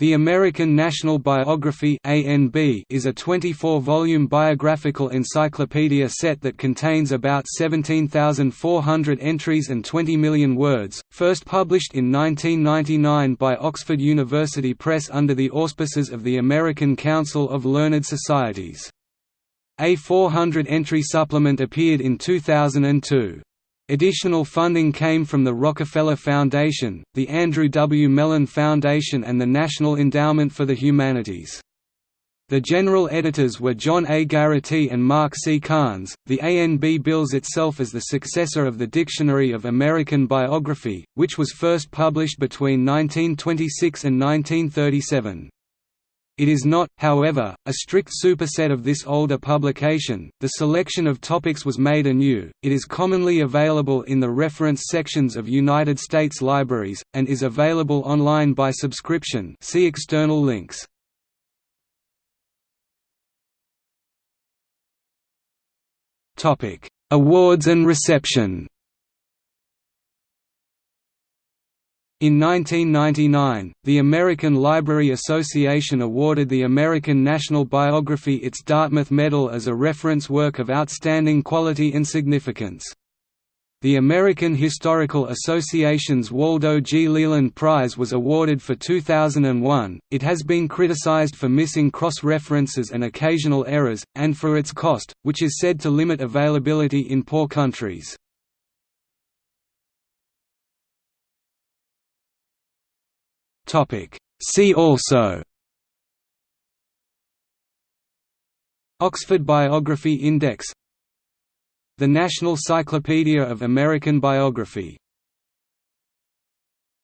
The American National Biography is a 24-volume biographical encyclopedia set that contains about 17,400 entries and 20 million words, first published in 1999 by Oxford University Press under the auspices of the American Council of Learned Societies. A 400-entry supplement appeared in 2002. Additional funding came from the Rockefeller Foundation, the Andrew W. Mellon Foundation and the National Endowment for the Humanities. The general editors were John A. Garraty and Mark C. Carnes. The ANB bills itself as the successor of the Dictionary of American Biography, which was first published between 1926 and 1937. It is not, however, a strict superset of this older publication. The selection of topics was made anew. It is commonly available in the reference sections of United States libraries and is available online by subscription. See external links. Topic: Awards and reception. In 1999, the American Library Association awarded the American National Biography its Dartmouth Medal as a reference work of outstanding quality and significance. The American Historical Association's Waldo G. Leland Prize was awarded for 2001. It has been criticized for missing cross references and occasional errors, and for its cost, which is said to limit availability in poor countries. See also Oxford Biography Index The National Cyclopedia of American Biography